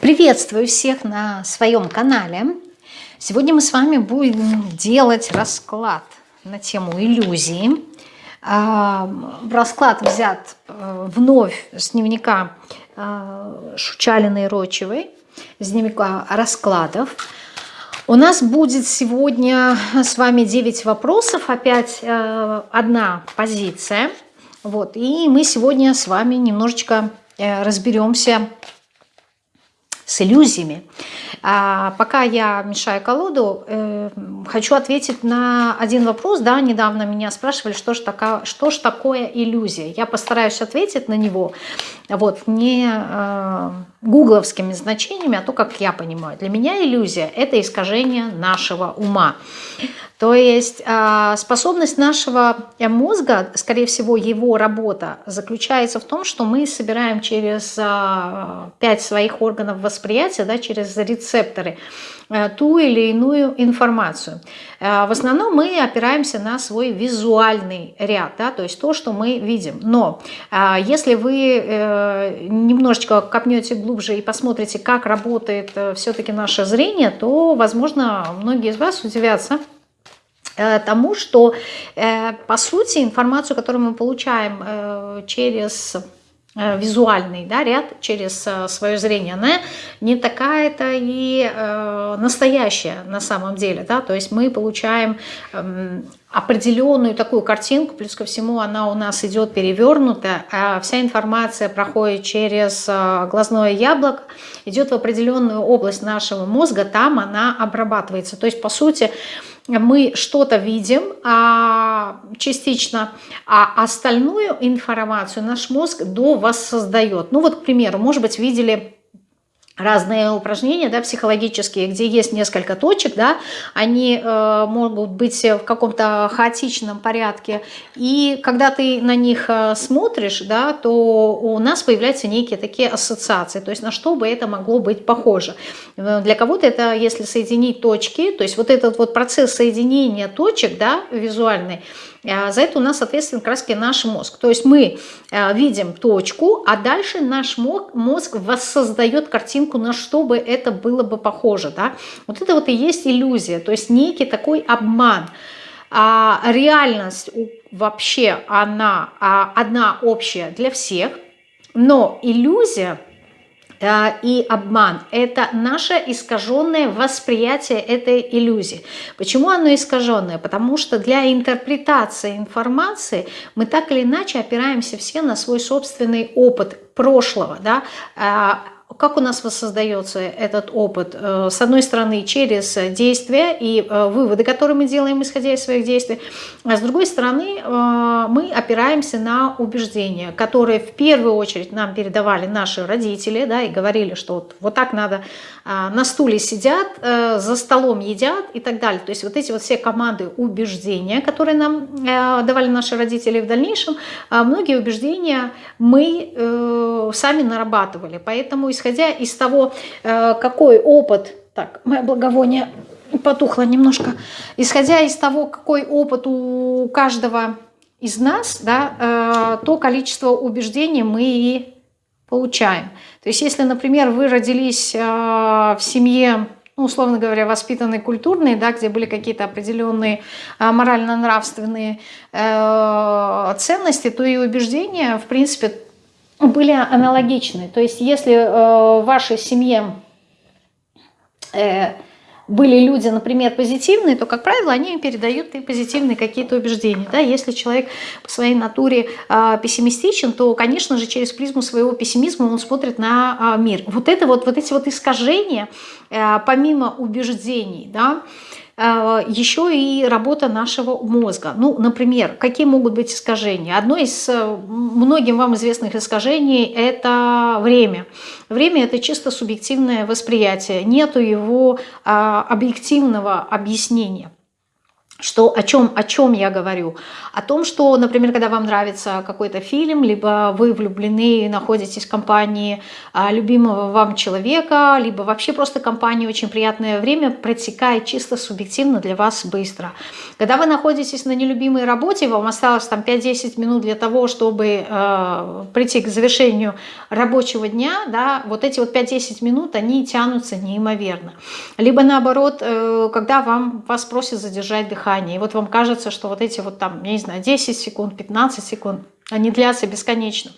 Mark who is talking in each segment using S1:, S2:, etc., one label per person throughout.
S1: Приветствую всех на своем канале. Сегодня мы с вами будем делать расклад на тему иллюзии. А, расклад взят э, вновь с дневника э, Шучалиной Рочевой, с дневника раскладов. У нас будет сегодня с вами 9 вопросов, опять э, одна позиция. Вот, и мы сегодня с вами немножечко разберемся с иллюзиями. А пока я мешаю колоду, э, хочу ответить на один вопрос. Да, недавно меня спрашивали, что же, такое, что же такое иллюзия. Я постараюсь ответить на него вот, не э, гугловскими значениями, а то, как я понимаю. Для меня иллюзия – это искажение нашего ума. То есть а, способность нашего э, мозга, скорее всего, его работа заключается в том, что мы собираем через а, пять своих органов восприятия, да, через рецепторы, э, ту или иную информацию. Э, в основном мы опираемся на свой визуальный ряд, да, то есть то, что мы видим. Но если вы немножечко копнете глубже и посмотрите, как работает все-таки наше зрение, то, возможно, многие из вас удивятся, тому, что э, по сути информацию, которую мы получаем э, через визуальный да, ряд через свое зрение, она не такая-то и э, настоящая на самом деле. Да? То есть мы получаем э, определенную такую картинку, плюс ко всему она у нас идет перевернута, а вся информация проходит через э, глазное яблоко, идет в определенную область нашего мозга, там она обрабатывается. То есть по сути мы что-то видим а, частично, а остальную информацию наш мозг до воссоздает. Ну вот, к примеру, может быть, видели разные упражнения да, психологические, где есть несколько точек, да, они э, могут быть в каком-то хаотичном порядке, и когда ты на них э, смотришь, да, то у нас появляются некие такие ассоциации, то есть на что бы это могло быть похоже. Э, для кого-то это, если соединить точки, то есть вот этот вот процесс соединения точек, да, визуальный, за это у нас ответственен как раз наш мозг. То есть мы а, видим точку, а дальше наш мозг воссоздает картинку, на что бы это было бы похоже. Да? Вот это вот и есть иллюзия, то есть некий такой обман. А реальность вообще она одна общая для всех, но иллюзия – Э, и обман. Это наше искаженное восприятие этой иллюзии. Почему оно искаженное? Потому что для интерпретации информации мы так или иначе опираемся все на свой собственный опыт прошлого. Да? Как у нас воссоздается этот опыт? Э, с одной стороны, через действия и э, выводы, которые мы делаем, исходя из своих действий. А с другой стороны, э, мы опираемся на убеждения, которые в первую очередь нам передавали наши родители, да, и говорили, что вот, вот так надо, а, на стуле сидят, за столом едят и так далее. То есть вот эти вот все команды убеждения, которые нам давали наши родители в дальнейшем, многие убеждения мы сами нарабатывали. Поэтому, исходя из того, э, какой опыт... Так, мое благовоние потухло немножко. Исходя из того, какой опыт у каждого из нас, да, э, то количество убеждений мы и получаем. То есть если, например, вы родились э, в семье ну, условно говоря, воспитанной культурной, да, где были какие-то определенные морально-нравственные ценности, то и убеждения, в принципе, были аналогичны. То есть если э, в вашей семье э, были люди, например, позитивные, то, как правило, они передают и позитивные какие-то убеждения. Да? Если человек по своей натуре э, пессимистичен, то, конечно же, через призму своего пессимизма он смотрит на э, мир. Вот, это вот, вот эти вот искажения, э, помимо убеждений, да, э, еще и работа нашего мозга. Ну, например, какие могут быть искажения? Одно из э, многим вам известных искажений – это время. Время – это чисто субъективное восприятие, нету его а, объективного объяснения. Что, о, чем, о чем я говорю? О том, что, например, когда вам нравится какой-то фильм, либо вы влюблены, находитесь в компании а, любимого вам человека, либо вообще просто компания очень приятное время протекает чисто субъективно для вас быстро. Когда вы находитесь на нелюбимой работе, вам осталось там 5-10 минут для того, чтобы э, прийти к завершению рабочего дня, да, вот эти вот 5-10 минут, они тянутся неимоверно. Либо наоборот, э, когда вам, вас просят задержать дыхание, дыхания. И вот вам кажется, что вот эти вот там, я не знаю, 10 секунд, 15 секунд, они длятся бесконечно.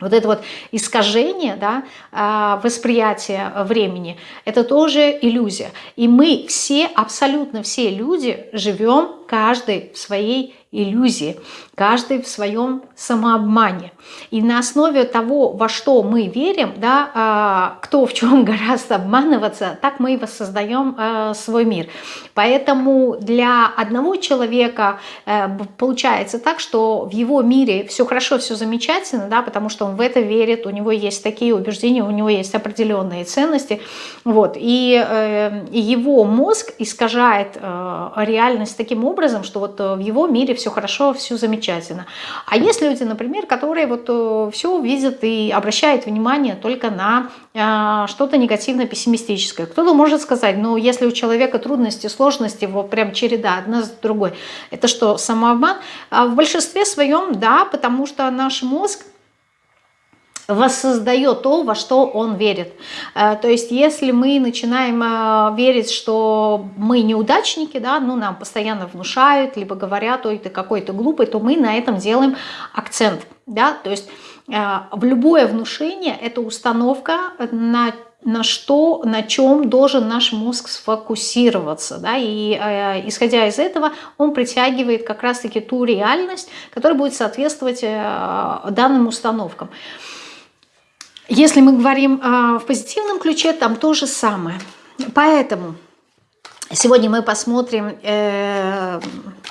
S1: Вот это вот искажение да, а, восприятия времени, это тоже иллюзия. И мы все, абсолютно все люди живем каждый в своей иллюзии, каждый в своем самообмане. И на основе того, во что мы верим, да, а, кто в чем гораздо обманываться, так мы и воссоздаем а, свой мир. Поэтому для одного человека э, получается так, что в его мире все хорошо, все замечательно, да, потому что он в это верит, у него есть такие убеждения, у него есть определенные ценности. Вот, и э, его мозг искажает э, реальность таким образом, что вот в его мире все хорошо, все замечательно. А есть люди, например, которые вот э, все видят и обращают внимание только на э, что-то негативно-пессимистическое. Кто-то может сказать, ну если у человека трудности, сложности, вот прям череда одна за другой, это что, самообман? А в большинстве своем, да, потому что наш мозг воссоздает то, во что он верит. Э, то есть если мы начинаем э, верить, что мы неудачники, да, ну нам постоянно внушают, либо говорят, ой, ты какой-то глупый, то мы на этом делаем акцент. Да? То есть э, в любое внушение это установка на на что, на чем должен наш мозг сфокусироваться. Да? И э, исходя из этого, он притягивает как раз-таки ту реальность, которая будет соответствовать э, данным установкам. Если мы говорим э, в позитивном ключе, там то же самое. Поэтому сегодня мы посмотрим э,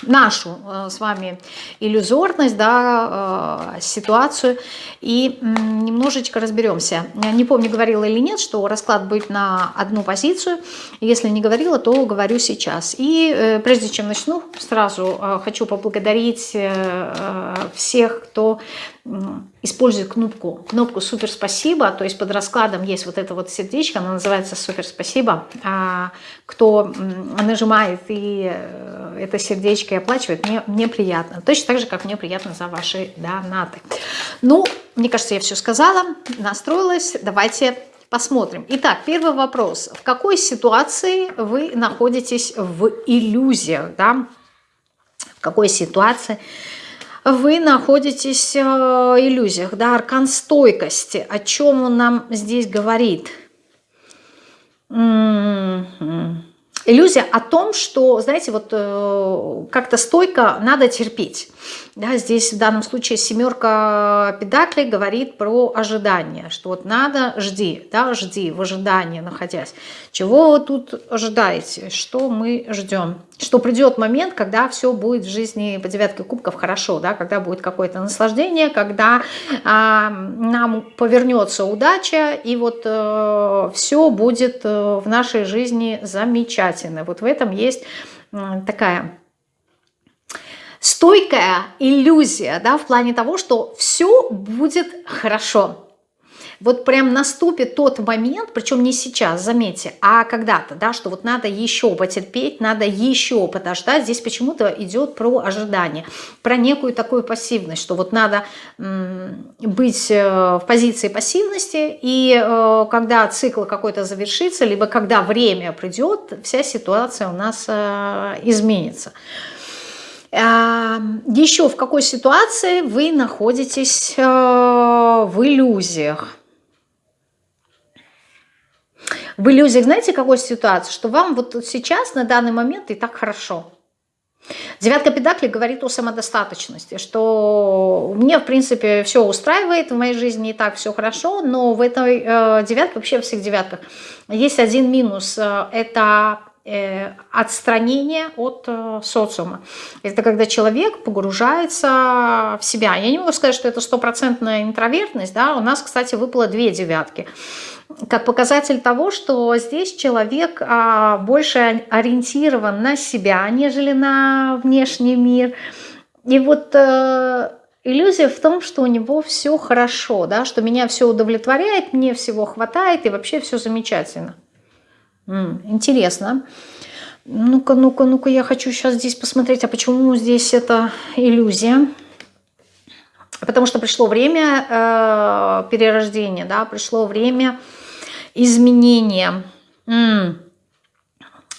S1: нашу э, с вами иллюзорность, да, э, ситуацию и немножечко разберемся. Не помню, говорила или нет, что расклад будет на одну позицию. Если не говорила, то говорю сейчас. И э, прежде чем начну, сразу хочу поблагодарить всех, кто использует кнопку, кнопку «Супер спасибо», то есть под раскладом есть вот это вот сердечко, оно называется «Супер спасибо». А кто нажимает и это сердечко и оплачивает, мне, мне приятно. Точно так же, как мне приятно за ваши донаты. Ну, мне кажется, я все сказала, настроилась. Давайте посмотрим. Итак, первый вопрос. В какой ситуации вы находитесь в иллюзиях? Да? В какой ситуации вы находитесь э, в иллюзиях, да, аркан стойкости. О чем он нам здесь говорит? Иллюзия о том, что, знаете, вот э, как-то стойко надо терпеть. Да, здесь в данном случае семерка педаклей говорит про ожидание, что вот надо, жди, да, жди, в ожидании находясь. Чего вы тут ожидаете, что мы ждем? Что придет момент, когда все будет в жизни по девятке кубков хорошо, да, когда будет какое-то наслаждение, когда а, нам повернется удача, и вот э, все будет э, в нашей жизни замечательно. Вот в этом есть э, такая стойкая иллюзия, да, в плане того, что все будет хорошо. Вот прям наступит тот момент, причем не сейчас, заметьте, а когда-то, да, что вот надо еще потерпеть, надо еще подождать. Здесь почему-то идет про ожидание, про некую такую пассивность, что вот надо быть э, в позиции пассивности, и э, когда цикл какой-то завершится, либо когда время придет, вся ситуация у нас э, изменится. Еще в какой ситуации вы находитесь э, в иллюзиях? В иллюзиях, знаете, какой ситуации? Что вам вот сейчас, на данный момент, и так хорошо. Девятка Педакли говорит о самодостаточности, что мне, в принципе, все устраивает в моей жизни, и так все хорошо, но в этой э, девятке, вообще во всех девятках, есть один минус. Э, это отстранение от э, социума. Это когда человек погружается в себя. Я не могу сказать, что это стопроцентная интровертность. Да? У нас, кстати, выпало две девятки. Как показатель того, что здесь человек а, больше ориентирован на себя, нежели на внешний мир. И вот э, иллюзия в том, что у него все хорошо, да, что меня все удовлетворяет, мне всего хватает и вообще все замечательно. Интересно. Ну-ка, ну-ка, ну-ка, я хочу сейчас здесь посмотреть, а почему здесь это иллюзия? Потому что пришло время э, перерождения, да, пришло время изменения. -м,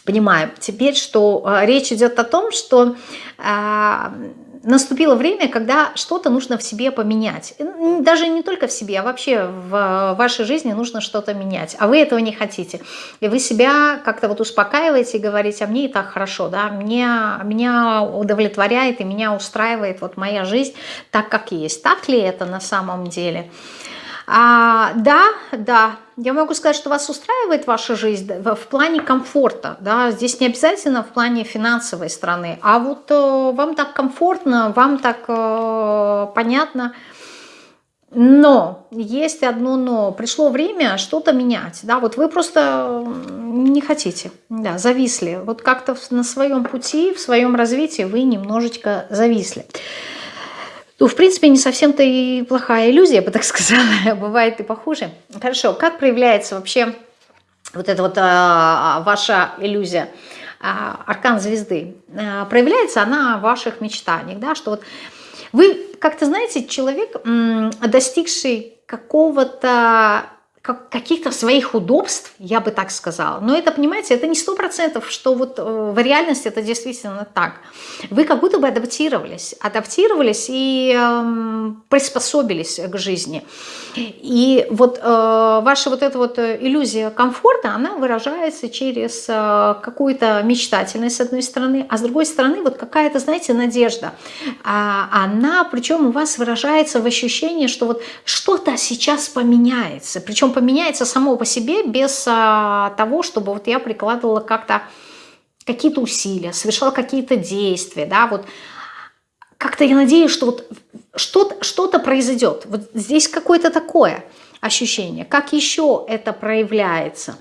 S1: понимаю. Теперь, что э, речь идет о том, что э, наступило время, когда что-то нужно в себе поменять. Даже не только в себе, а вообще в вашей жизни нужно что-то менять. А вы этого не хотите. И вы себя как-то вот успокаиваете и говорите, а мне и так хорошо, да, меня, меня удовлетворяет и меня устраивает вот моя жизнь так, как есть. Так ли это на самом деле? А, да, да, я могу сказать, что вас устраивает ваша жизнь в плане комфорта. Да? Здесь не обязательно в плане финансовой стороны, а вот э, вам так комфортно, вам так э, понятно. Но, есть одно но. Пришло время что-то менять. Да? Вот вы просто не хотите, да, зависли. Вот как-то на своем пути, в своем развитии вы немножечко зависли. Ну, в принципе, не совсем-то и плохая иллюзия, я бы так сказала, бывает и похуже. Хорошо, как проявляется вообще вот эта вот а, ваша иллюзия? А, аркан звезды. А, проявляется она в ваших мечтаниях, да, что вот вы, как-то знаете, человек, достигший какого-то каких-то своих удобств, я бы так сказала. Но это, понимаете, это не сто процентов, что вот э, в реальности это действительно так. Вы как будто бы адаптировались, адаптировались и э, приспособились к жизни. И вот э, ваша вот эта вот иллюзия комфорта, она выражается через э, какую-то мечтательность с одной стороны, а с другой стороны вот какая-то, знаете, надежда. А, она, причем у вас выражается в ощущении, что вот что-то сейчас поменяется, причем поменяется само по себе без а, того, чтобы вот я прикладывала как-то какие-то усилия, совершала какие-то действия, да, вот как-то я надеюсь, что вот что-то что, -то, произойдет. Вот здесь какое-то такое ощущение. Как еще это проявляется?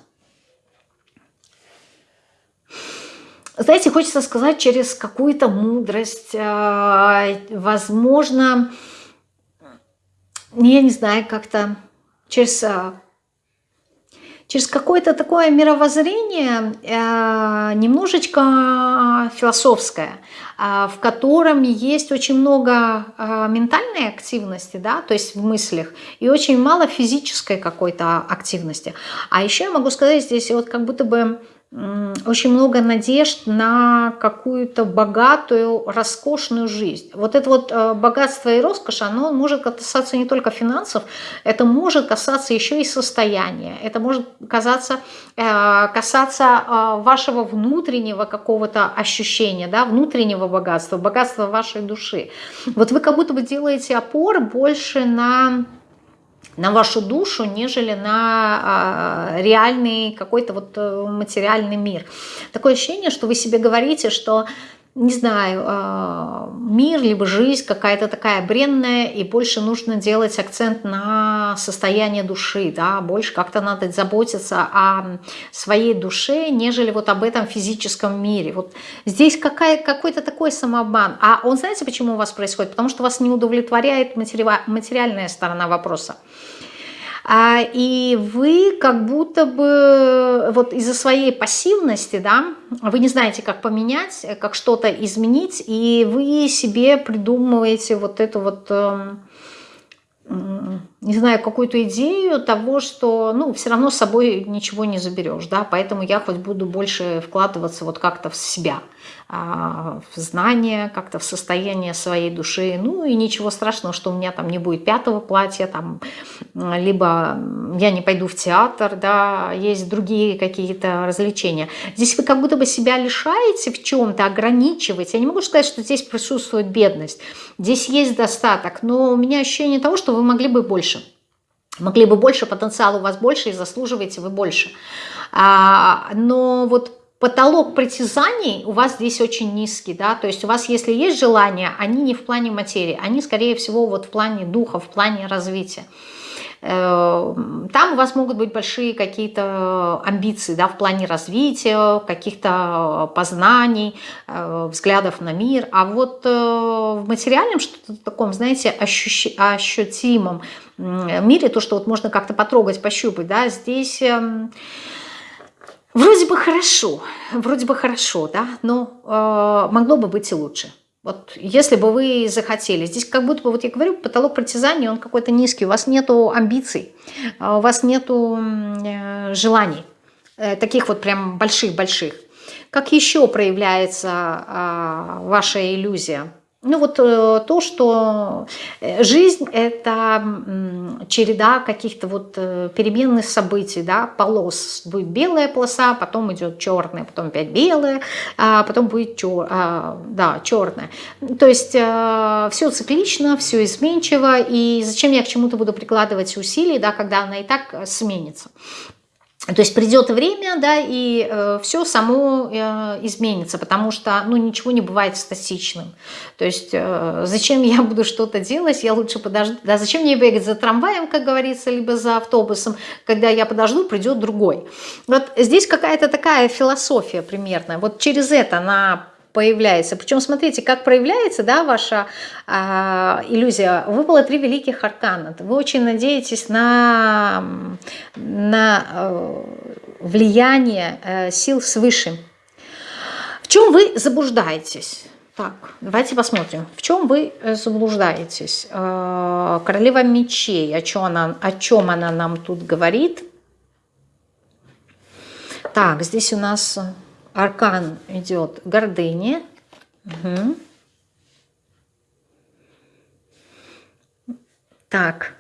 S1: Знаете, хочется сказать через какую-то мудрость, а, возможно, я не знаю, как-то через, а, через какое-то такое мировоззрение э, немножечко философское, а, в котором есть очень много ментальной активности, да, то есть в мыслях, и очень мало физической какой-то активности. А еще я могу сказать здесь вот как будто бы очень много надежд на какую-то богатую, роскошную жизнь. Вот это вот э, богатство и роскошь, оно может касаться не только финансов, это может касаться еще и состояния, это может э, касаться э, вашего внутреннего какого-то ощущения, да, внутреннего богатства, богатства вашей души. Вот вы как будто бы делаете опор больше на на вашу душу, нежели на а, реальный какой-то вот э, материальный мир. Такое ощущение, что вы себе говорите, что не знаю, а, мир, либо жизнь какая-то такая бренная, и больше нужно делать акцент на состояние души, да, больше как-то надо заботиться о своей душе, нежели вот об этом физическом мире. Вот здесь какой-то такой самообман. А он, знаете, почему у вас происходит? Потому что вас не удовлетворяет материальная сторона вопроса. А, и вы как будто бы вот из-за своей пассивности, да, вы не знаете, как поменять, как что-то изменить, и вы себе придумываете вот эту вот, эм, не знаю, какую-то идею того, что, ну, все равно с собой ничего не заберешь, да, поэтому я хоть буду больше вкладываться вот как-то в себя – а, в знание, как-то в состояние своей души. Ну и ничего страшного, что у меня там не будет пятого платья, там, либо я не пойду в театр, да, есть другие какие-то развлечения. Здесь вы как будто бы себя лишаете в чем-то, ограничиваете. Я не могу сказать, что здесь присутствует бедность. Здесь есть достаток, но у меня ощущение того, что вы могли бы больше. Могли бы больше, потенциал у вас больше и заслуживаете вы больше. А, но вот потолок притязаний у вас здесь очень низкий, да, то есть у вас, если есть желания, они не в плане материи, они, скорее всего, вот в плане духа, в плане развития. Э, там у вас могут быть большие какие-то амбиции да, в плане развития, каких-то познаний, э, взглядов на мир. А вот э, в материальном что-то таком, знаете, ощущ... ощутимом мире, то, что вот можно как-то потрогать, пощупать, да, здесь эм, вроде бы хорошо, вроде бы хорошо, да, но могло бы быть и лучше. Вот если бы вы захотели. Здесь как будто бы, вот я говорю, потолок притязаний, он какой-то низкий. У вас нету амбиций, а у вас нету э, желаний. Э, таких вот прям больших-больших. Как еще проявляется а, ваша иллюзия? Ну вот э, то, что э, жизнь – это череда каких-то вот э, переменных событий, да, полос. Будет белая полоса, потом идет черная, потом опять белая, а потом будет чер, а, да, черная. То есть все циклично, все изменчиво, и зачем я к чему-то буду прикладывать усилия, да, когда она и так сменится. То есть придет время, да, и э, все само э, изменится, потому что, ну, ничего не бывает статичным. То есть э, зачем я буду что-то делать, я лучше подожду, да, зачем мне бегать за трамваем, как говорится, либо за автобусом, когда я подожду, придет другой. Вот здесь какая-то такая философия примерно, вот через это она появляется. Причем смотрите, как проявляется да, ваша э, иллюзия. Выпало три великих аркана. Вы очень надеетесь на, на э, влияние э, сил свыше. В чем вы заблуждаетесь? Так, давайте посмотрим. В чем вы э, заблуждаетесь? Э, королева мечей, о чем, она, о чем она нам тут говорит? Так, здесь у нас аркан идет гордыни. Угу. Так,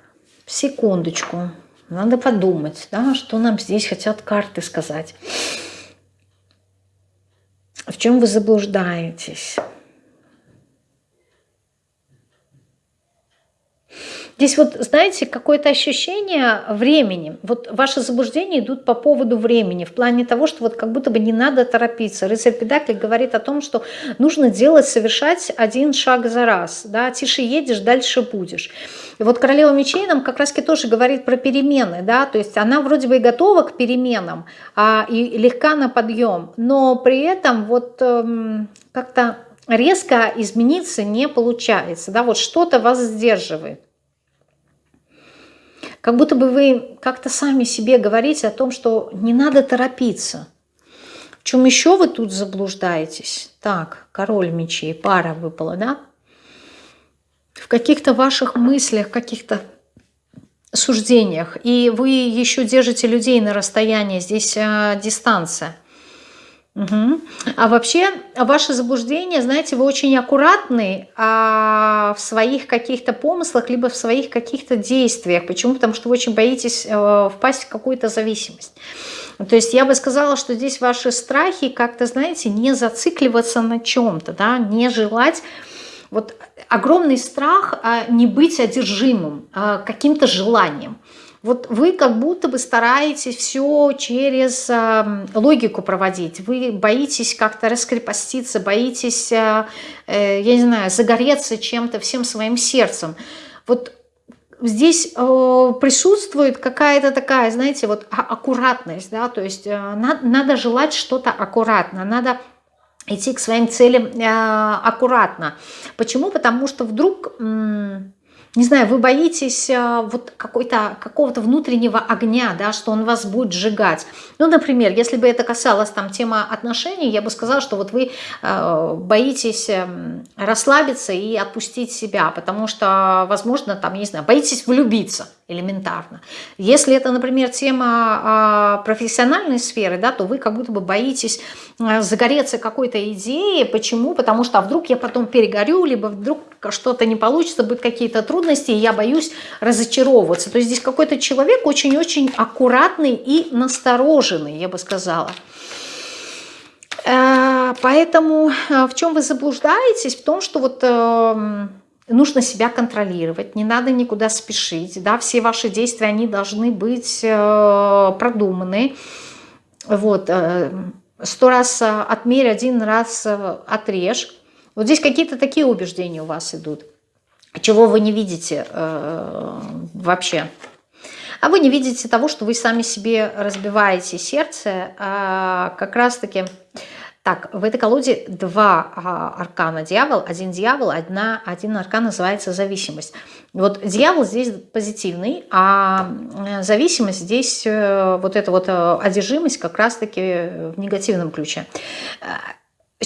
S1: секундочку. Надо подумать, да, что нам здесь хотят карты сказать. В чем вы заблуждаетесь? Здесь вот, знаете, какое-то ощущение времени. Вот ваши заблуждения идут по поводу времени, в плане того, что вот как будто бы не надо торопиться. Рыцарь Педакли говорит о том, что нужно делать, совершать один шаг за раз. Да? Тише едешь, дальше будешь. И вот королева мечей нам как раз тоже говорит про перемены. Да? То есть она вроде бы и готова к переменам, а, и легка на подъем, но при этом вот эм, как-то резко измениться не получается. Да? Вот что-то вас сдерживает. Как будто бы вы как-то сами себе говорите о том, что не надо торопиться. В чем еще вы тут заблуждаетесь? Так, король мечей, пара выпала, да? В каких-то ваших мыслях, каких-то суждениях. И вы еще держите людей на расстоянии, здесь а, дистанция. Угу. А вообще, ваше заблуждение, знаете, вы очень аккуратны а, в своих каких-то помыслах, либо в своих каких-то действиях. Почему? Потому что вы очень боитесь а, впасть в какую-то зависимость. То есть я бы сказала, что здесь ваши страхи как-то, знаете, не зацикливаться на чем-то, да, не желать... Вот огромный страх а, не быть одержимым а, каким-то желанием. Вот вы как будто бы стараетесь все через э, логику проводить. Вы боитесь как-то раскрепоститься, боитесь, э, э, я не знаю, загореться чем-то всем своим сердцем. Вот здесь э, присутствует какая-то такая, знаете, вот а, аккуратность, да, то есть э, надо, надо желать что-то аккуратно, надо идти к своим целям э, аккуратно. Почему? Потому что вдруг... Э, не знаю, вы боитесь э, вот какого-то внутреннего огня, да, что он вас будет сжигать. Ну, например, если бы это касалось там темы отношений, я бы сказала, что вот вы э, боитесь эм, расслабиться и отпустить себя, потому что, возможно, там, не знаю, боитесь влюбиться элементарно. Если это, например, тема а, профессиональной сферы, да, то вы как будто бы боитесь э, загореться какой-то идеей. Почему? Потому что а вдруг я потом перегорю, либо вдруг что-то не получится, будут какие-то трудности, и я боюсь разочаровываться. То есть здесь какой-то человек очень-очень аккуратный и настороженный, я бы сказала. Э, поэтому э, в чем вы заблуждаетесь? В том, что вот эм, нужно себя контролировать, не надо никуда спешить, да, все ваши действия, они должны быть э, продуманы, вот, сто раз отмерь, один раз отрежь. Вот здесь какие-то такие убеждения у вас идут. Чего вы не видите э, вообще? А вы не видите того, что вы сами себе разбиваете сердце, а как раз-таки... Так, в этой колоде два а, аркана дьявол, один дьявол, одна, один аркан называется зависимость. Вот дьявол здесь позитивный, а э, зависимость здесь, э, вот эта вот э, одержимость как раз-таки в негативном ключе.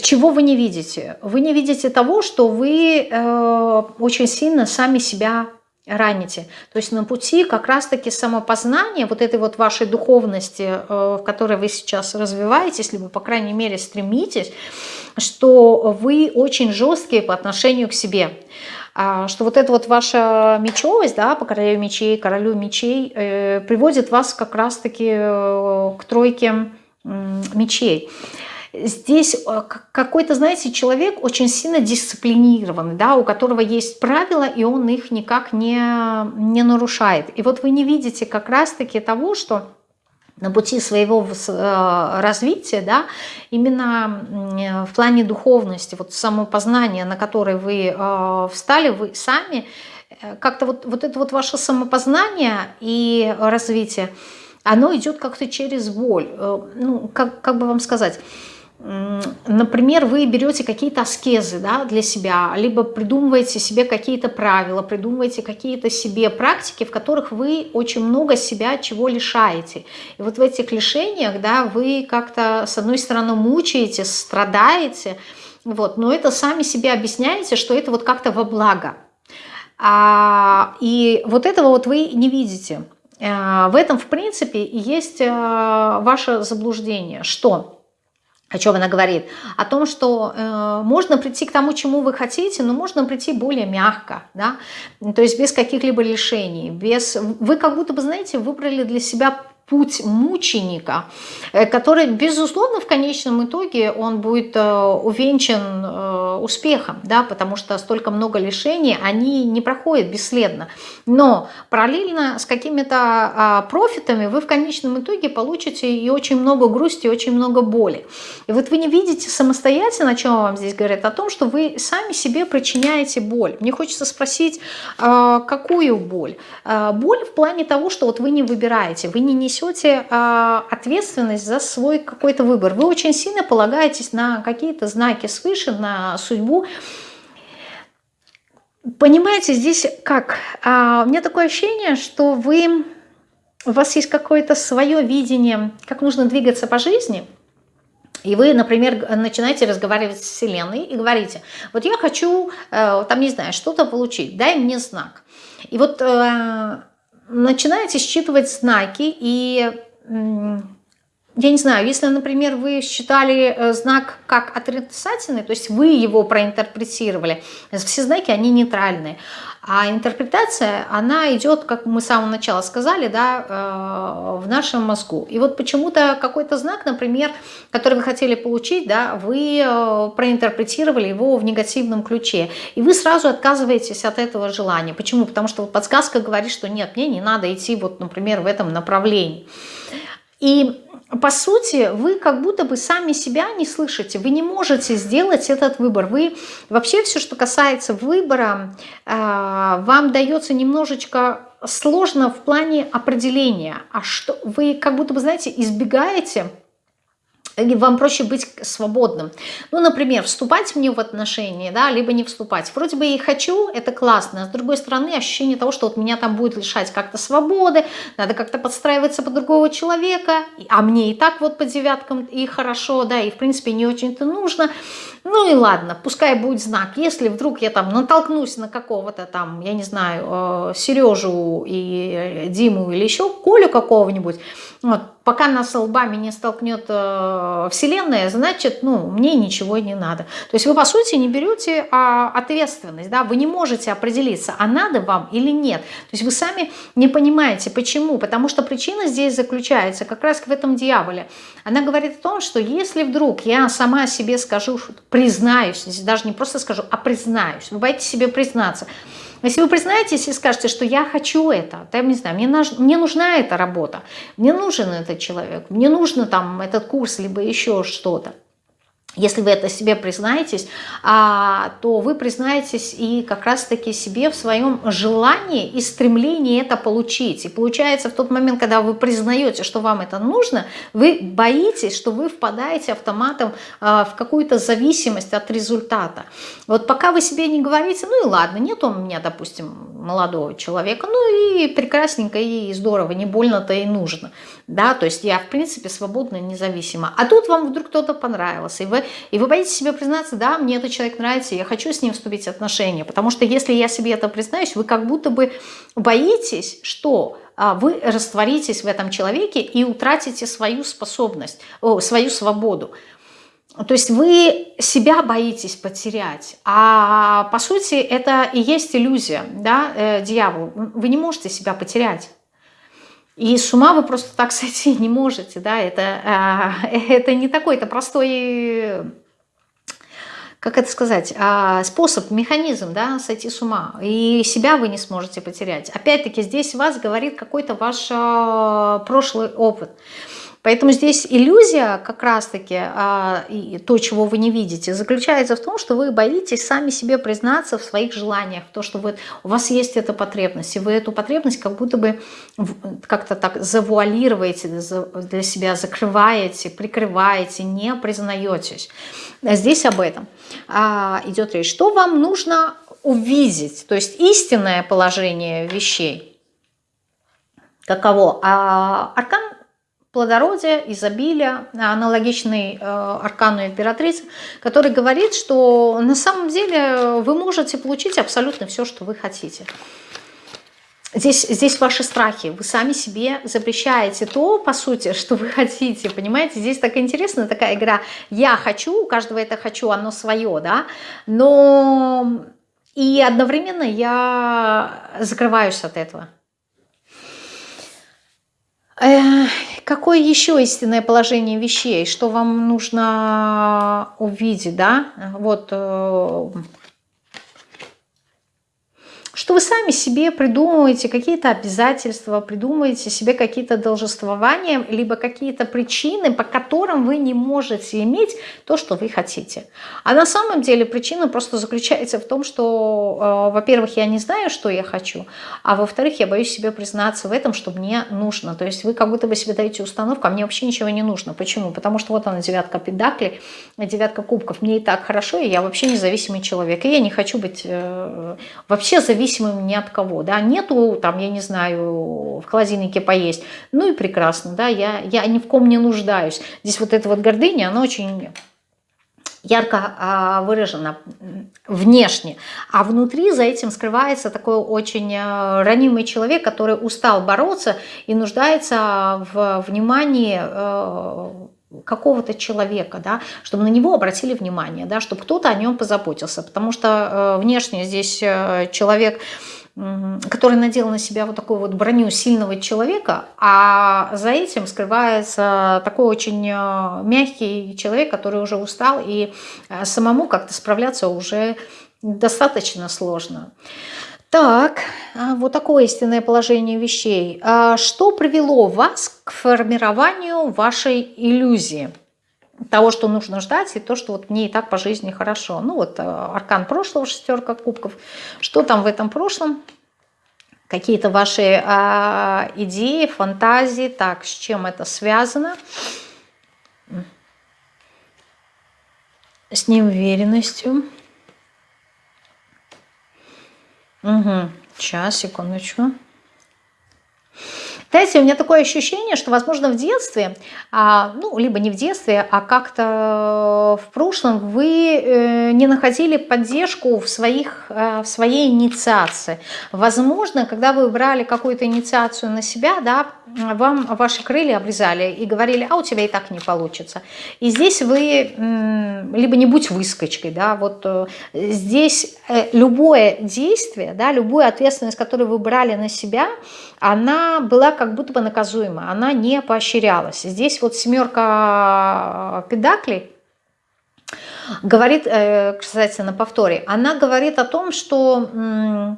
S1: Чего вы не видите? Вы не видите того, что вы э, очень сильно сами себя раните. То есть на пути как раз-таки самопознания, вот этой вот вашей духовности, э, в которой вы сейчас развиваетесь, либо, по крайней мере, стремитесь, что вы очень жесткие по отношению к себе. А, что вот эта вот ваша мечевость, да, по королю мечей, королю мечей, э, приводит вас как раз-таки э, к тройке мечей здесь э, какой-то, знаете, человек очень сильно дисциплинированный, да, у которого есть правила, и он их никак не, не нарушает. И вот вы не видите как раз-таки того, что на пути своего э, развития, да, именно в плане духовности, вот самопознания, на которое вы э, встали, вы сами, как-то вот, вот это вот ваше самопознание и развитие, оно идет как-то через боль. Ну, как, как бы вам сказать например, вы берете какие-то аскезы да, для себя, либо придумываете себе какие-то правила, придумываете какие-то себе практики, в которых вы очень много себя чего лишаете. И вот в этих лишениях да, вы как-то, с одной стороны, мучаете, страдаете, вот, но это сами себе объясняете, что это вот как-то во благо. А, и вот этого вот вы не видите. А, в этом, в принципе, и есть а, ваше заблуждение, что о чем она говорит? О том, что э, можно прийти к тому, чему вы хотите, но можно прийти более мягко, да? то есть без каких-либо лишений. Без... Вы как будто бы, знаете, выбрали для себя путь мученика, э, который, безусловно, в конечном итоге он будет э, увенчан э, успехом, да, потому что столько много лишений, они не проходят бесследно. Но параллельно с какими-то а, профитами вы в конечном итоге получите и очень много грусти, и очень много боли. И вот вы не видите самостоятельно, о чем вам здесь говорят, о том, что вы сами себе причиняете боль. Мне хочется спросить, а, какую боль? А, боль в плане того, что вот вы не выбираете, вы не несете несете а, ответственность за свой какой-то выбор. Вы очень сильно полагаетесь на какие-то знаки свыше, на судьбу. Понимаете, здесь как? А, у меня такое ощущение, что вы, у вас есть какое-то свое видение, как нужно двигаться по жизни – и вы, например, начинаете разговаривать с Вселенной и говорите, вот я хочу, э, там, не знаю, что-то получить, дай мне знак. И вот э, начинаете считывать знаки и я не знаю, если, например, вы считали э, знак как отрицательный, то есть вы его проинтерпретировали, все знаки, они нейтральные, а интерпретация, она идет, как мы с самого начала сказали, да, э, в нашем мозгу. И вот почему-то какой-то знак, например, который вы хотели получить, да, вы э, проинтерпретировали его в негативном ключе. И вы сразу отказываетесь от этого желания. Почему? Потому что подсказка говорит, что нет, мне не надо идти, вот, например, в этом направлении. И по сути, вы как будто бы сами себя не слышите, вы не можете сделать этот выбор. Вы вообще все, что касается выбора, э, вам дается немножечко сложно в плане определения. А что вы как будто бы, знаете, избегаете вам проще быть свободным. Ну, например, вступать мне в отношения, да, либо не вступать. Вроде бы и хочу, это классно, а с другой стороны ощущение того, что вот меня там будет лишать как-то свободы, надо как-то подстраиваться под другого человека, а мне и так вот по девяткам и хорошо, да, и в принципе не очень-то нужно. Ну и ладно, пускай будет знак. Если вдруг я там натолкнусь на какого-то там, я не знаю, э, Сережу и Диму или еще Колю какого-нибудь, вот, пока нас лбами не столкнет э, Вселенная, значит, ну, мне ничего не надо. То есть вы, по сути, не берете а, ответственность, да, вы не можете определиться, а надо вам или нет. То есть вы сами не понимаете, почему. Потому что причина здесь заключается как раз в этом дьяволе. Она говорит о том, что если вдруг я сама себе скажу, признаюсь, здесь даже не просто скажу, а признаюсь, вы боитесь себе признаться – Если вы признаетесь и скажете, что я хочу это, то я не знаю, мне, мне нужна эта работа, мне нужен этот человек, мне нужно там этот курс, либо еще что-то, если вы это себе признаетесь, а, то вы признаетесь и как раз-таки себе в своем желании и стремлении это получить. И получается в тот момент, когда вы признаете, что вам это нужно, вы боитесь, что вы впадаете автоматом а, в какую-то зависимость от результата. Вот пока вы себе не говорите, ну и ладно, нет у меня, допустим, молодого человека, ну и прекрасненько, и здорово, не больно-то и нужно. Да, то есть я, в принципе, свободна, независима. А тут вам вдруг кто-то понравился, и вы и вы боитесь себе признаться, да, мне этот человек нравится, я хочу с ним вступить в отношения. Потому что если я себе это признаюсь, вы как будто бы боитесь, что а, вы растворитесь в этом человеке и утратите свою способность, свою свободу. То есть вы себя боитесь потерять, а по сути это и есть иллюзия, да, э, дьявол. Вы не можете себя потерять. И с ума вы просто так сойти не можете, да, это, э, это не такой-то простой, как это сказать, э, способ, механизм, да, сойти с ума. И себя вы не сможете потерять. Опять-таки здесь вас говорит какой-то ваш э, прошлый опыт. Поэтому здесь иллюзия как раз-таки, а, то, чего вы не видите, заключается в том, что вы боитесь сами себе признаться в своих желаниях, в то, что вы, у вас есть эта потребность, и вы эту потребность как будто бы как-то так завуалируете для себя, закрываете, прикрываете, не признаетесь. Здесь об этом а, идет речь. Что вам нужно увидеть, то есть истинное положение вещей. Каково? А, аркан плодородия, изобилия, аналогичный э, аркану императрицы, который говорит, что на самом деле вы можете получить абсолютно все, что вы хотите. Здесь, здесь ваши страхи, вы сами себе запрещаете то, по сути, что вы хотите, понимаете? Здесь так интересная такая игра «я хочу», у каждого это «хочу», оно свое, да? Но и одновременно я закрываюсь от этого. Какое еще истинное положение вещей? Что вам нужно увидеть, да? Вот э, что вы сами себе придумываете какие-то обязательства, придумываете себе какие-то должествования, либо какие-то причины, по которым вы не можете иметь то, что вы хотите. А на самом деле причина просто заключается в том, что, э, во-первых, я не знаю, что я хочу, а во-вторых, я боюсь себе признаться в этом, что мне нужно. То есть вы как будто бы себе даете установку, а мне вообще ничего не нужно. Почему? Потому что вот она, девятка педакли, девятка кубков, мне и так хорошо, и я вообще независимый человек. И я не хочу быть э, вообще зависимым зависимым ни от кого, да, нету там, я не знаю, в холодильнике поесть, ну и прекрасно, да, я, я ни в ком не нуждаюсь. Здесь вот эта вот гордыня, она очень ярко а, выражена внешне, а внутри за этим скрывается такой очень а, ранимый человек, который устал бороться и нуждается в внимании а, какого-то человека, да, чтобы на него обратили внимание, да, чтобы кто-то о нем позаботился, потому что э, внешне здесь э, человек, который надел на себя вот такую вот броню сильного человека, а за этим скрывается такой очень э, мягкий человек, который уже устал, и э, самому как-то справляться уже достаточно сложно. Так, а, вот такое истинное положение вещей. А что привело вас к формированию вашей иллюзии? Того, что нужно ждать, и то, что вот мне и так по жизни хорошо. Ну вот а, аркан прошлого, шестерка кубков. Что там в этом прошлом? Какие-то ваши а, идеи, фантазии. Так, с чем это связано? С неуверенностью. Угу. Сейчас, секундочку. Знаете, у меня такое ощущение, что, возможно, в детстве, а, ну, либо не в детстве, а как-то в прошлом вы э, не находили поддержку в, своих, э, в своей инициации. Возможно, когда вы брали какую-то инициацию на себя, да, вам ваши крылья обрезали и говорили, а у тебя и так не получится. И здесь вы, либо не будь выскочкой, да, вот э, здесь любое действие, да, любую ответственность, которую вы брали на себя, она была как будто бы наказуема, она не поощрялась. Здесь вот семерка э, педаклей говорит, э, кстати, на повторе, она говорит о том, что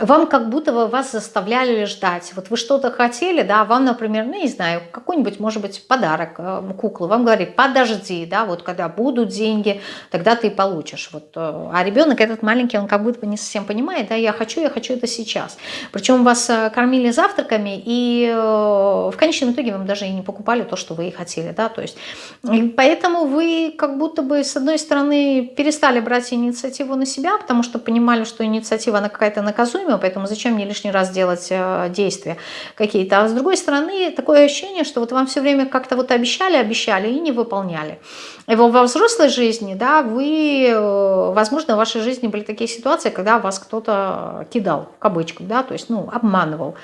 S1: вам как будто бы вас заставляли ждать. Вот вы что-то хотели, да, вам, например, ну, не знаю, какой-нибудь, может быть, подарок э, куклы, вам говорит, подожди, да, вот когда будут деньги, тогда ты получишь. Вот. Э, а ребенок этот маленький, он как будто бы не совсем понимает, да, я хочу, я хочу это сейчас. Причем вас э, кормили завтраками, и в конечном итоге вам даже и не покупали то, что вы и хотели, да, то есть, поэтому вы как будто бы, с одной стороны, перестали брать инициативу на себя, потому что понимали, что инициатива, она какая-то наказуемая, наказуемо, поэтому зачем мне лишний раз делать э, действия какие-то. А с другой стороны, такое ощущение, что вот вам все время как-то вот обещали, обещали и не выполняли. И во взрослой жизни, да, вы, э, возможно, в вашей жизни были такие ситуации, когда вас кто-то кидал, в кавычках, да, то есть, ну, обманывал,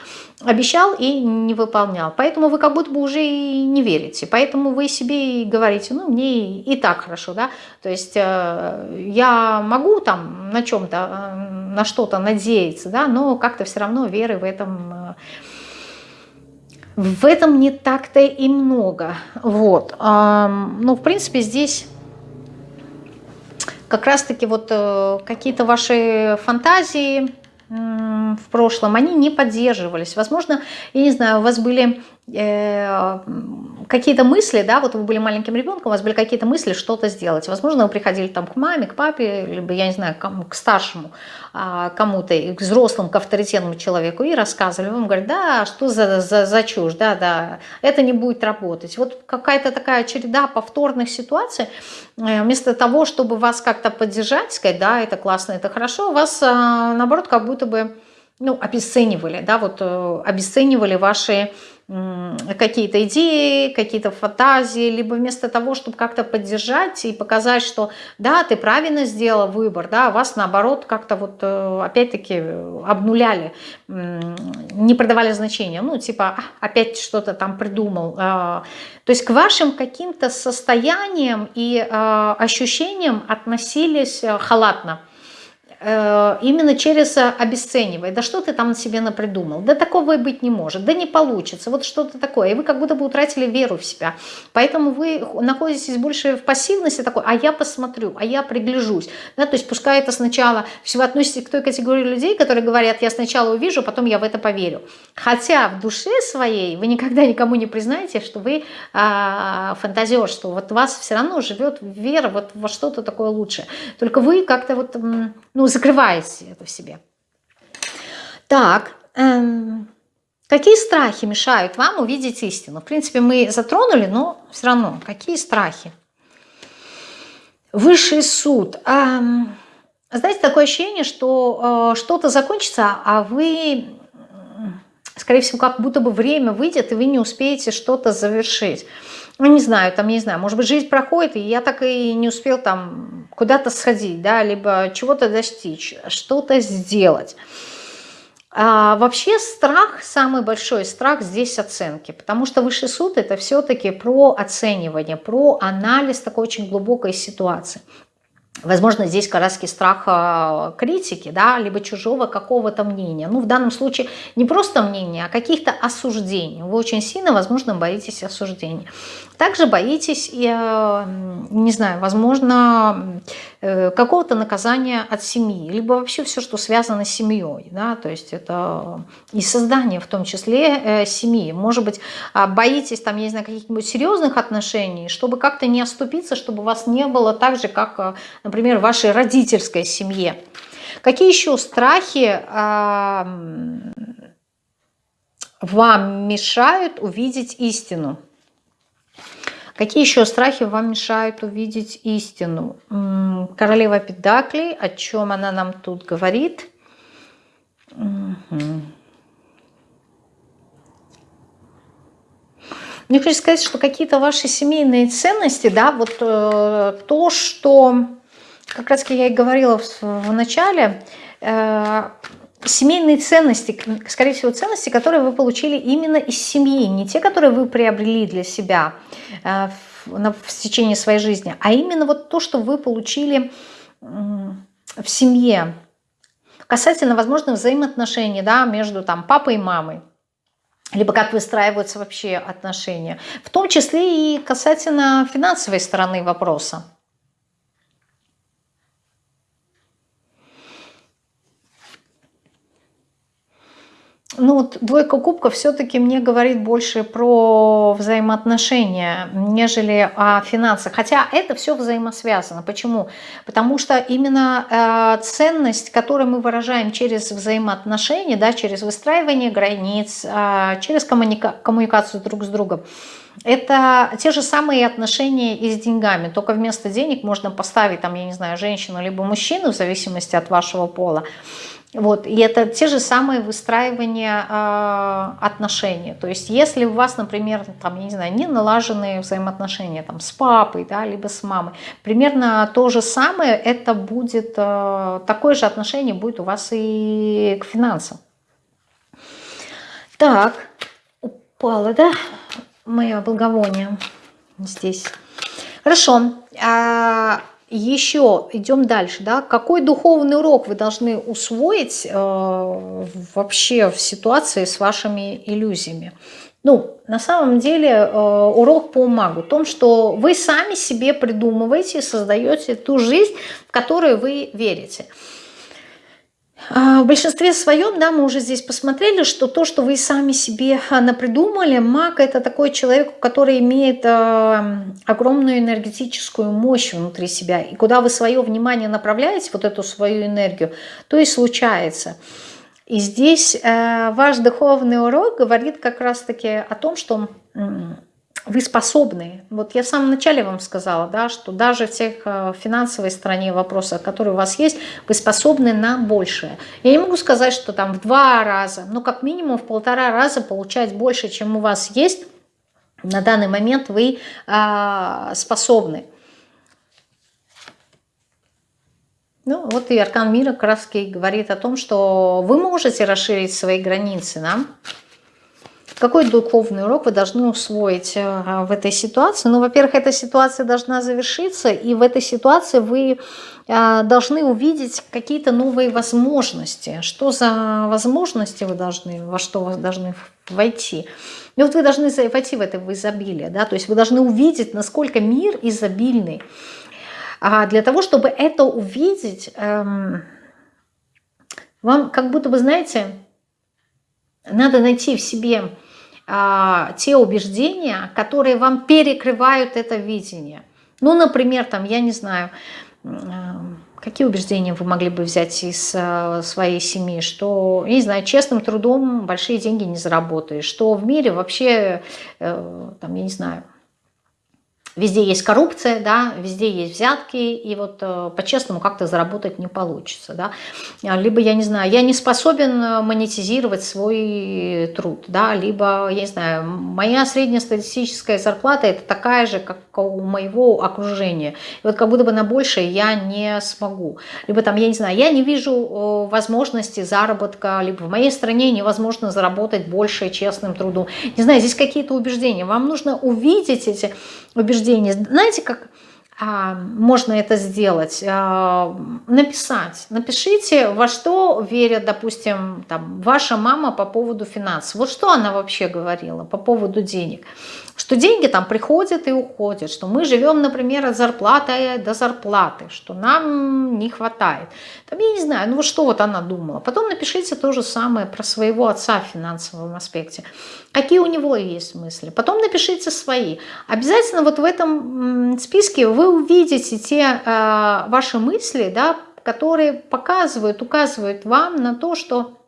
S1: обещал и не выполнял. Поэтому вы как будто бы уже и не верите. Поэтому вы себе и говорите, ну, мне и так хорошо, да, то есть э, я могу там на чем-то на что-то надеяться, да, но как-то все равно веры в этом, э, в этом не так-то и много. Вот. Ну, в принципе, здесь как раз-таки вот э, какие-то ваши фантазии в прошлом, они не поддерживались. Возможно, я не знаю, у вас были какие-то мысли, да, вот вы были маленьким ребенком, у вас были какие-то мысли что-то сделать. Возможно, вы приходили там к маме, к папе, либо, я не знаю, к, к старшему а, кому-то, к взрослому, к авторитетному человеку и рассказывали. Вам говорят, да, что за, за, за чушь, да, да, это не будет работать. Вот какая-то такая череда повторных ситуаций, э, вместо того, чтобы вас как-то поддержать, сказать, да, это классно, это хорошо, вас, а, наоборот, как будто бы, ну, обесценивали, да, вот э, обесценивали ваши какие-то идеи, какие-то фантазии, либо вместо того, чтобы как-то поддержать и показать, что да, ты правильно сделал выбор, да, вас наоборот как-то вот э, опять-таки обнуляли, не продавали значения, ну типа «А, опять что-то там придумал. А, то есть к вашим каким-то состояниям и а, ощущениям относились э, халатно. Э, именно через э, обесценивая. Да что ты там себе напридумал? Да такого и быть не может. Да не получится. Вот что-то такое. И вы как будто бы утратили веру в себя. Поэтому вы находитесь больше в пассивности такой, а я посмотрю, а я пригляжусь. Да, то есть пускай это сначала, все вы относитесь к той категории людей, которые говорят, я сначала увижу, потом я в это поверю. Хотя в душе своей вы никогда никому не признаете, что вы а, фантазер, что вот вас все равно живет вера вот во что-то такое лучшее. Только вы как-то вот, ну, закрываете это в себе. Так, эм, какие страхи мешают вам увидеть истину? В принципе, мы затронули, но все равно, какие страхи? Высший суд. Эм, знаете, такое ощущение, что э, что-то закончится, а вы, скорее всего, как будто бы время выйдет, и вы не успеете что-то завершить ну, не знаю, там, не знаю, может быть, жизнь проходит, и я так и не успел там куда-то сходить, да, либо чего-то достичь, что-то сделать. А вообще страх, самый большой страх здесь оценки, потому что высший суд это все-таки про оценивание, про анализ такой очень глубокой ситуации. Возможно, здесь как раз страх а, критики, да, либо чужого какого-то мнения. Ну, в данном случае не просто мнения, а каких-то осуждений. Вы очень сильно, возможно, боитесь осуждений. Также боитесь, я, не знаю, возможно, э, какого-то наказания от семьи, либо вообще все, что связано с семьей. Да, то есть это и создание в том числе э, семьи. Может быть, а, боитесь, там, я не знаю, каких-нибудь серьезных отношений, чтобы как-то не оступиться, чтобы вас не было так же, как, э, например, в вашей родительской семье. Какие еще страхи вам мешают увидеть истину? Какие еще страхи вам мешают увидеть истину? Королева Педаклей, о чем она нам тут говорит? Угу. Мне хочется сказать, что какие-то ваши семейные ценности, да, вот э, то, что, как раз я и говорила в, в начале, э, семейные ценности, скорее всего, ценности, которые вы получили именно из семьи, не те, которые вы приобрели для себя э, в, в течение своей жизни, а именно вот то, что вы получили в семье, касательно, возможно, взаимоотношений да, между там, папой и мамой, либо как выстраиваются вообще отношения, в том числе и касательно финансовой стороны вопроса. Ну вот двойка кубков все-таки мне говорит больше про взаимоотношения, нежели о финансах. Хотя это все взаимосвязано. Почему? Потому что именно э, ценность, которую мы выражаем через взаимоотношения, да, через выстраивание границ, э, через коммуника коммуникацию друг с другом, это те же самые отношения и с деньгами, только вместо денег можно поставить, там, я не знаю, женщину либо мужчину, в зависимости от вашего пола. Вот, и это те же самые выстраивания э, отношений. То есть если у вас, например, там, я не знаю, не налаженные взаимоотношения там, с папой, да, либо с мамой, примерно то же самое, это будет, э, такое же отношение будет у вас и к финансам. Так, упала, да, мое благовоние здесь. Хорошо. А, еще идем дальше, да, какой духовный урок вы должны усвоить э, вообще в ситуации с вашими иллюзиями? Ну, на самом деле э, урок по магу в том, что вы сами себе придумываете и создаете ту жизнь, в которую вы верите. А, в большинстве своем, да, мы уже здесь посмотрели, что то, что вы сами себе а, напридумали, маг это такой человек, который имеет а, огромную энергетическую мощь внутри себя. И куда вы свое внимание направляете, вот эту свою энергию, то и случается. И здесь э, ваш духовный урок говорит как раз-таки о том, что вы способны. Вот я в самом начале вам сказала, да, что даже в тех э, финансовой стороне вопросов, которые у вас есть, вы способны на большее. Я не могу сказать, что там в два раза, но как минимум в полтора раза получать больше, чем у вас есть, на данный момент вы э, способны. Ну, вот и Аркан Мира краски говорит о том, что вы можете расширить свои границы, да? Какой духовный урок вы должны усвоить э, в этой ситуации? Ну, во-первых, эта ситуация должна завершиться, и в этой ситуации вы э, должны увидеть какие-то новые возможности. Что за возможности вы должны, во что вы должны войти? И вот вы должны войти в это в изобилие, да, то есть вы должны увидеть, насколько мир изобильный. А для того, чтобы это увидеть, эм, вам как будто бы, знаете, надо найти в себе а, те убеждения, которые вам перекрывают это видение. Ну, например, там, я не знаю, какие убеждения вы могли бы взять из а, своей семьи, что, не знаю, честным трудом большие деньги не заработаешь, что в мире вообще, э, там, я не знаю, Везде есть коррупция, да, везде есть взятки, и вот э, по-честному как-то заработать не получится. Да. А, либо, я не знаю, я не способен э, монетизировать свой труд, да, либо, я не знаю, моя среднестатистическая зарплата это такая же, как у моего окружения. И вот как будто бы на большее я не смогу. Либо там, я не знаю, я не вижу возможности заработка, либо в моей стране невозможно заработать больше честным трудом. Не знаю, здесь какие-то убеждения. Вам нужно увидеть эти убеждения. Знаете, как а, можно это сделать? А, написать. Напишите, во что верят, допустим, там, ваша мама по поводу финансов. Вот что она вообще говорила по поводу денег что деньги там приходят и уходят, что мы живем, например, от зарплаты до зарплаты, что нам не хватает. Там, я не знаю, ну что вот она думала. Потом напишите то же самое про своего отца в финансовом аспекте. Какие у него есть мысли. Потом напишите свои. Обязательно вот в этом списке вы увидите те э, ваши мысли, да, которые показывают, указывают вам на то, что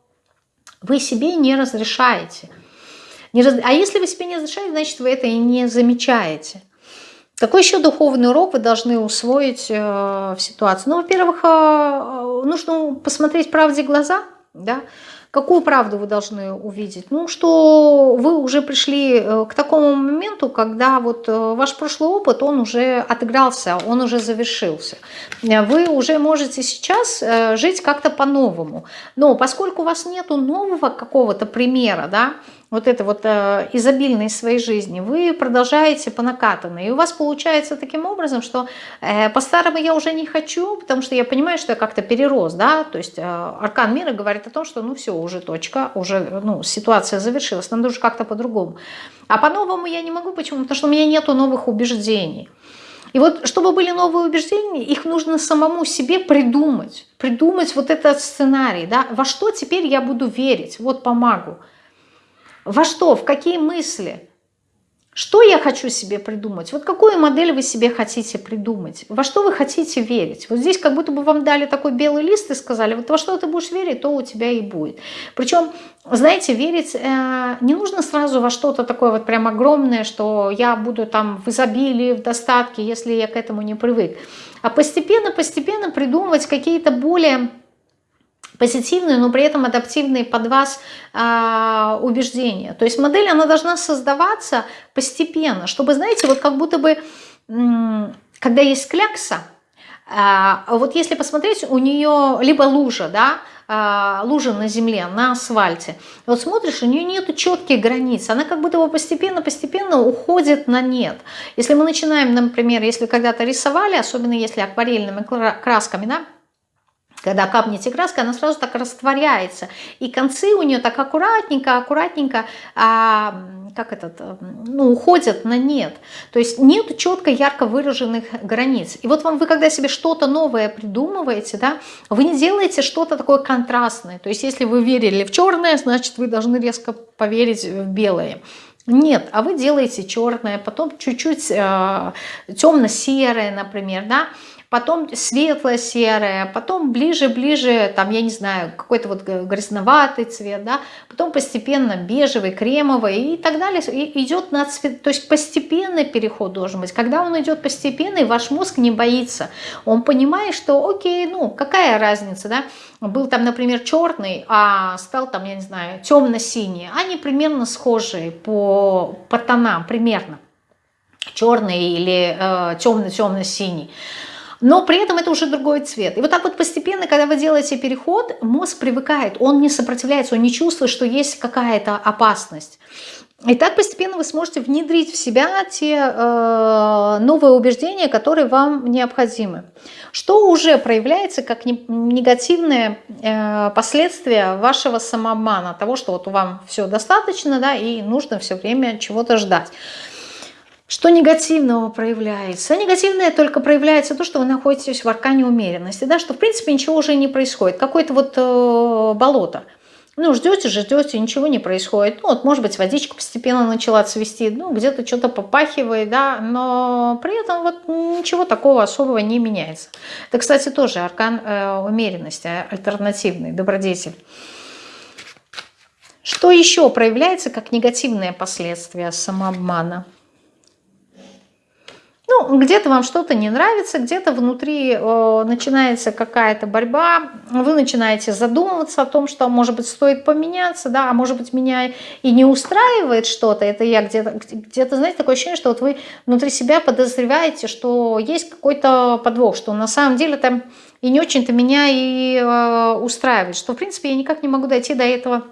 S1: вы себе не разрешаете – не раз... А если вы себе не разрешаете, значит, вы это и не замечаете. Какой еще духовный урок вы должны усвоить э, в ситуации? Ну, во-первых, э, э нужно посмотреть правде глаза, да, Какую правду вы должны увидеть? Ну, что вы уже пришли э, к такому моменту, когда вот э, ваш прошлый опыт, он уже отыгрался, он уже завершился. Вы уже можете сейчас жить как-то по-новому. Но поскольку у вас нету нового какого-то примера, да, вот это вот э, изобильной своей жизни, вы продолжаете по накатанной. И у вас получается таким образом, что э, по-старому я уже не хочу, потому что я понимаю, что я как-то перерос, да, то есть э, аркан мира говорит о том, что ну все, уже точка, уже ну, ситуация завершилась, надо уже как-то по-другому. А по-новому я не могу, почему? Потому что у меня нету новых убеждений. И вот, чтобы были новые убеждения, их нужно самому себе придумать. Придумать вот этот сценарий, да, во что теперь я буду верить, вот помогу. Во что, в какие мысли, что я хочу себе придумать? Вот какую модель вы себе хотите придумать? Во что вы хотите верить? Вот здесь как будто бы вам дали такой белый лист и сказали, вот во что ты будешь верить, то у тебя и будет. Причем, знаете, верить э, не нужно сразу во что-то такое вот прям огромное, что я буду там в изобилии, в достатке, если я к этому не привык. А постепенно-постепенно придумывать какие-то более позитивные, но при этом адаптивные под вас э, убеждения. То есть модель, она должна создаваться постепенно, чтобы, знаете, вот как будто бы, когда есть клякса, э, вот если посмотреть, у нее либо лужа, да, э, лужа на земле, на асфальте, вот смотришь, у нее нет четких границ, она как будто бы постепенно-постепенно уходит на нет. Если мы начинаем, например, если когда-то рисовали, особенно если акварельными красками, да, когда капнете краска, она сразу так растворяется. И концы у нее так аккуратненько, аккуратненько, а, как этот, ну, уходят на нет. То есть нет четко ярко выраженных границ. И вот вам вы, когда себе что-то новое придумываете, да, вы не делаете что-то такое контрастное. То есть если вы верили в черное, значит вы должны резко поверить в белое. Нет, а вы делаете черное, потом чуть-чуть э, темно-серое, например, да, потом светло-серое, потом ближе-ближе, там, я не знаю, какой-то вот грязноватый цвет, да, потом постепенно бежевый, кремовый и так далее. И идет на цвет, то есть постепенный переход должен быть. Когда он идет постепенный, ваш мозг не боится. Он понимает, что окей, ну, какая разница, да, был там, например, черный, а стал там, я не знаю, темно-синий. Они примерно схожие по, по тонам, примерно черный или э, темно-темно-синий но при этом это уже другой цвет. И вот так вот постепенно, когда вы делаете переход, мозг привыкает, он не сопротивляется, он не чувствует, что есть какая-то опасность. И так постепенно вы сможете внедрить в себя те э, новые убеждения, которые вам необходимы. Что уже проявляется как не, негативные э, последствия вашего самообмана, того, что вот вам все достаточно, да, и нужно все время чего-то ждать. Что негативного проявляется? Негативное только проявляется то, что вы находитесь в аркане умеренности, да, что в принципе ничего уже не происходит. Какое-то вот э, болото. Ну, ждете ждете, ничего не происходит. Ну, вот, может быть, водичка постепенно начала цвести, ну, где-то что-то попахивает, да, но при этом вот ничего такого особого не меняется. Это, кстати, тоже аркан э, умеренности, альтернативный, добродетель. Что еще проявляется как негативные последствия самообмана? Ну, где-то вам что-то не нравится, где-то внутри э, начинается какая-то борьба, вы начинаете задумываться о том, что, может быть, стоит поменяться, да, а может быть, меня и не устраивает что-то, это я где-то, где-то, знаете, такое ощущение, что вот вы внутри себя подозреваете, что есть какой-то подвох, что на самом деле там и не очень-то меня и э, устраивает, что, в принципе, я никак не могу дойти до этого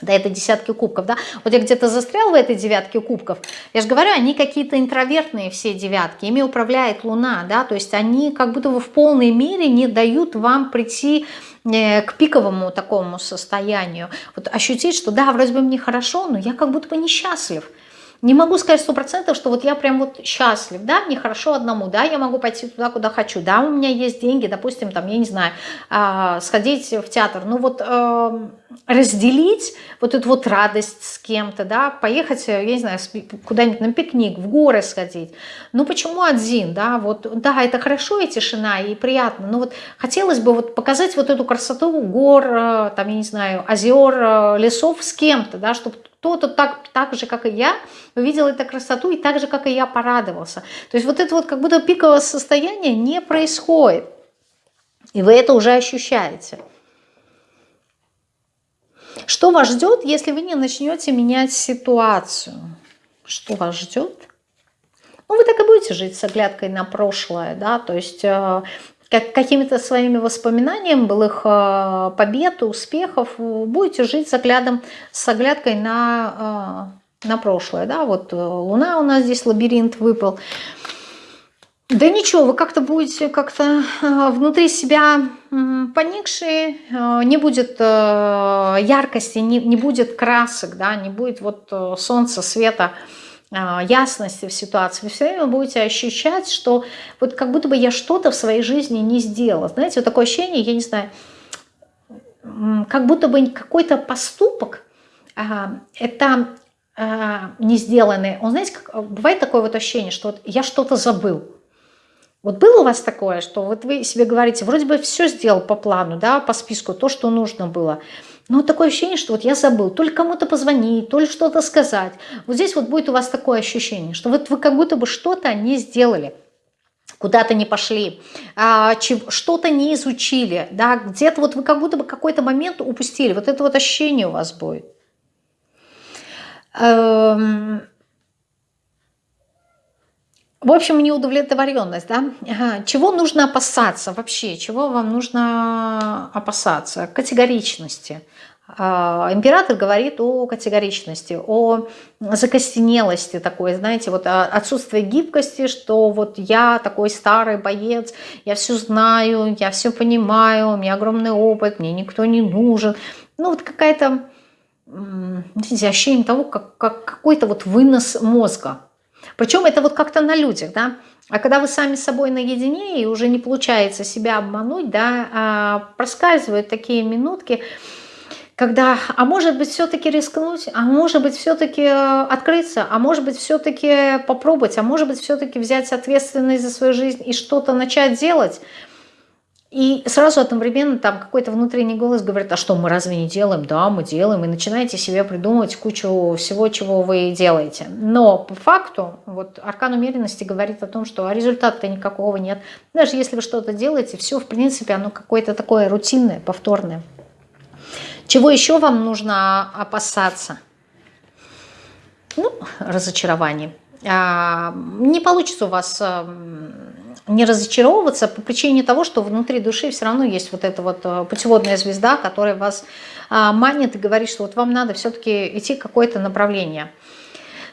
S1: до этой десятки кубков, да, вот я где-то застрял в этой девятке кубков, я же говорю, они какие-то интровертные все девятки, ими управляет Луна, да, то есть они как будто бы в полной мере не дают вам прийти э, к пиковому такому состоянию, вот ощутить, что да, вроде бы мне хорошо, но я как будто бы несчастлив, не могу сказать сто процентов, что вот я прям вот счастлив, да, мне хорошо одному, да, я могу пойти туда, куда хочу, да, у меня есть деньги, допустим, там, я не знаю, э, сходить в театр, ну вот э, разделить вот эту вот радость с кем-то, да, поехать, я не знаю, куда-нибудь на пикник, в горы сходить, ну почему один, да, вот, да, это хорошо и тишина, и приятно, но вот хотелось бы вот показать вот эту красоту гор, э, там, я не знаю, озер, э, лесов с кем-то, да, чтобы кто-то так, так же, как и я, увидел эту красоту и так же, как и я, порадовался. То есть вот это вот как будто пиковое состояние не происходит. И вы это уже ощущаете. Что вас ждет, если вы не начнете менять ситуацию? Что вас ждет? Ну, вы так и будете жить с оглядкой на прошлое, да, то есть э, как, какими-то своими воспоминаниями былых э, побед, успехов, будете жить с, оглядом, с оглядкой на, э, на прошлое. Да? Вот э, Луна у нас здесь, лабиринт выпал. Да ничего, вы как-то будете как-то внутри себя поникшие, не будет яркости, не, не будет красок, да, не будет вот солнца, света, а, ясности в ситуации, вы все время будете ощущать, что вот как будто бы я что-то в своей жизни не сделала. Знаете, вот такое ощущение, я не знаю, как будто бы какой-то поступок, а, это а, не сделанный, он, знаете, как, бывает такое вот ощущение, что вот я что-то забыл. Вот было у вас такое, что вот вы себе говорите, вроде бы все сделал по плану, да, по списку, то, что нужно было, но такое ощущение, что вот я забыл, то ли кому-то позвонить, то ли что-то сказать. Вот здесь вот будет у вас такое ощущение, что вот вы как будто бы что-то не сделали куда-то не пошли, а, что-то не изучили, да, где-то вот вы как будто бы какой-то момент упустили, вот это вот ощущение у вас будет. Эм, в общем, неудовлетворенность, да? Чего нужно опасаться вообще? Чего вам нужно опасаться? Категоричности. А, император говорит о категоричности, о закостенелости такой, знаете, вот отсутствие гибкости, что вот я такой старый боец, я все знаю, я все понимаю, у меня огромный опыт, мне никто не нужен. Ну вот какая-то, ощущение того, как, как какой-то вот вынос мозга, причем это вот как-то на людях, да. А когда вы сами с собой наедине и уже не получается себя обмануть, да, а проскальзывают такие минутки, когда, а может быть, все-таки рискнуть, а может быть, все-таки э, открыться, а может быть, все-таки попробовать, а может быть, все-таки взять ответственность за свою жизнь и что-то начать делать – и сразу одновременно там какой-то внутренний голос говорит, а что, мы разве не делаем? Да, мы делаем. И начинаете себе придумывать кучу всего, чего вы делаете. Но по факту, вот аркан умеренности говорит о том, что результата никакого нет. Даже если вы что-то делаете, все, в принципе, оно какое-то такое рутинное, повторное. Чего еще вам нужно опасаться? Ну, разочарование. А, не получится у вас не разочаровываться по причине того, что внутри души все равно есть вот эта вот э, путеводная звезда, которая вас а, манит и говорит, что вот вам надо все-таки идти какое-то направление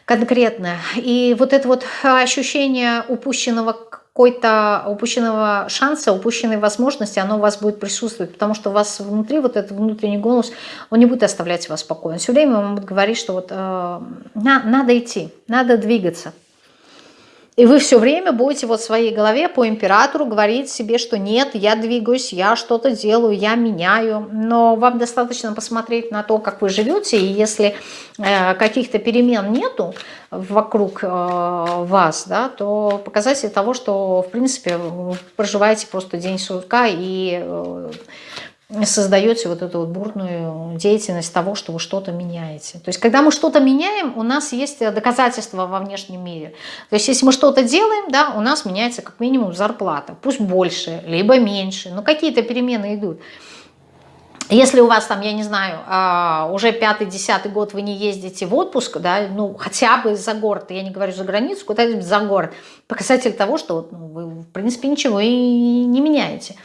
S1: конкретное. И вот это вот ощущение упущенного какой-то упущенного шанса, упущенной возможности, оно у вас будет присутствовать, потому что у вас внутри вот этот внутренний голос, он не будет оставлять вас спокойно. Все время он будет говорить, что вот э, на, надо идти, надо двигаться. И вы все время будете вот в своей голове по императору говорить себе, что нет, я двигаюсь, я что-то делаю, я меняю. Но вам достаточно посмотреть на то, как вы живете, и если э, каких-то перемен нету вокруг э, вас, да, то показатель того, что в принципе вы проживаете просто день сурка и... Э, создаете вот эту вот бурную деятельность того, что вы что-то меняете. То есть, когда мы что-то меняем, у нас есть доказательства во внешнем мире. То есть, если мы что-то делаем, да, у нас меняется как минимум зарплата. Пусть больше, либо меньше, но какие-то перемены идут. Если у вас там, я не знаю, а, уже пятый-десятый год вы не ездите в отпуск, да, ну, хотя бы за город, я не говорю за границу, куда-нибудь за город, показатель того, что ну, вы, в принципе, ничего и не меняете.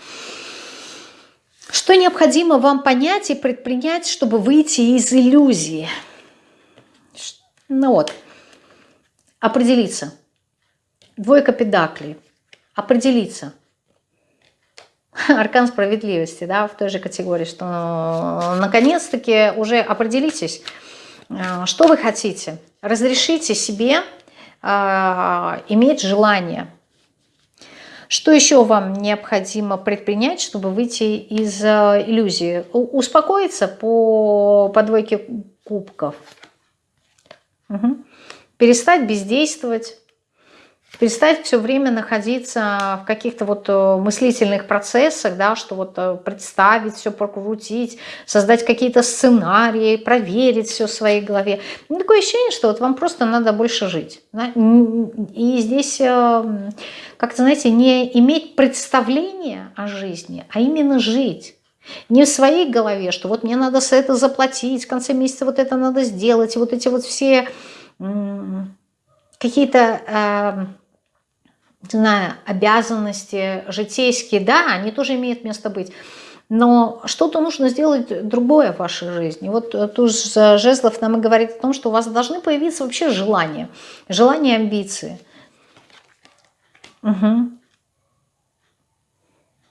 S1: Что необходимо вам понять и предпринять, чтобы выйти из иллюзии? Ну вот, определиться. Двойка педаклей. Определиться. Аркан справедливости, да, в той же категории, что наконец-таки уже определитесь, э, что вы хотите. Разрешите себе э, иметь желание – что еще вам необходимо предпринять, чтобы выйти из э, иллюзии? Успокоиться по, по двойке кубков. Угу. Перестать бездействовать. Перестать все время находиться в каких-то вот э, мыслительных процессах, да, что вот э, представить, все прокрутить, создать какие-то сценарии, проверить все в своей голове. Ну, такое ощущение, что вот вам просто надо больше жить. Да? И здесь как-то, знаете, не иметь представления о жизни, а именно жить. Не в своей голове, что вот мне надо за это заплатить, в конце месяца вот это надо сделать, вот эти вот все какие-то, э, знаю, обязанности житейские, да, они тоже имеют место быть. Но что-то нужно сделать другое в вашей жизни. Вот туз жезлов нам и говорит о том, что у вас должны появиться вообще желания, желания, амбиции – Угу.